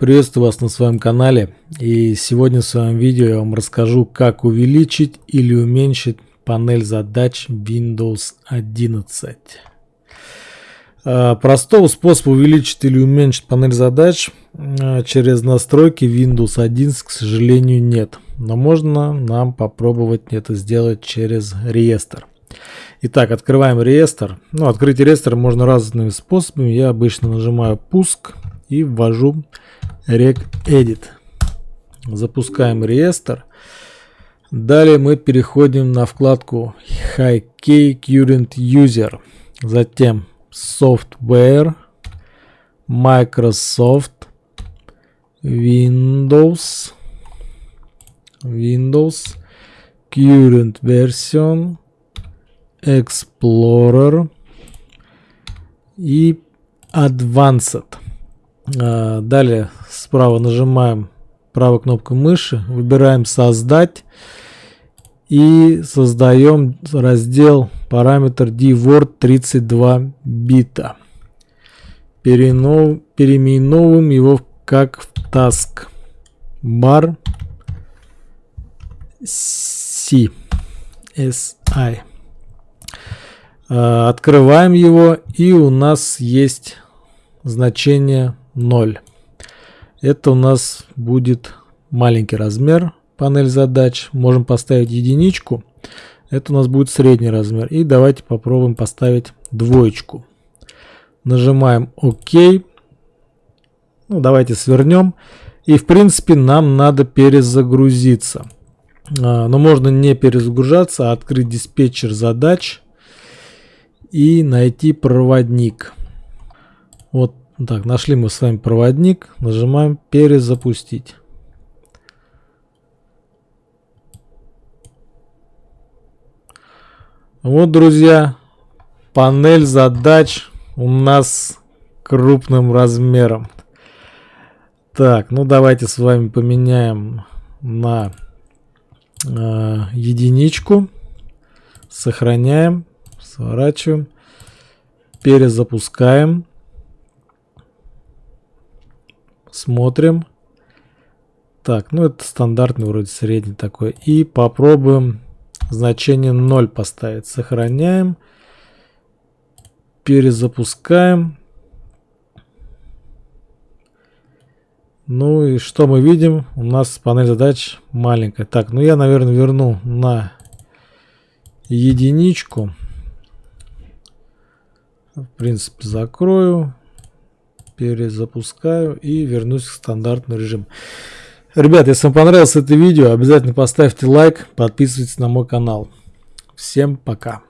Приветствую вас на своем канале и сегодня в своем видео я вам расскажу как увеличить или уменьшить панель задач Windows 11. А, простого способа увеличить или уменьшить панель задач а, через настройки Windows 11 к сожалению нет, но можно нам попробовать это сделать через реестр. Итак, открываем реестр. Ну, открыть реестр можно разными способами. Я обычно нажимаю «Пуск» и ввожу regedit. Запускаем реестр. Далее мы переходим на вкладку High Current User. Затем Software, Microsoft, Windows, Windows, Current Version, Explorer и Advanced. А, далее справа нажимаем правой кнопкой мыши, выбираем создать и создаем раздел параметр dword 32 бита. Перенов, переименовываем его как в task bar C SI. А, открываем его и у нас есть значение 0. Это у нас будет маленький размер панель задач. Можем поставить единичку. Это у нас будет средний размер. И давайте попробуем поставить двоечку. Нажимаем ОК. Ну, давайте свернем. И в принципе нам надо перезагрузиться. А, но можно не перезагружаться, а открыть диспетчер задач и найти проводник. Вот так, нашли мы с вами проводник, нажимаем перезапустить. Вот, друзья, панель задач у нас крупным размером. Так, ну давайте с вами поменяем на э, единичку. Сохраняем, сворачиваем, перезапускаем. Смотрим. Так, ну это стандартный вроде средний такой. И попробуем значение 0 поставить. Сохраняем. Перезапускаем. Ну и что мы видим? У нас панель задач маленькая. Так, ну я, наверное, верну на единичку. В принципе, закрою перезапускаю и вернусь в стандартный режим. Ребят, если вам понравилось это видео, обязательно поставьте лайк, подписывайтесь на мой канал. Всем пока.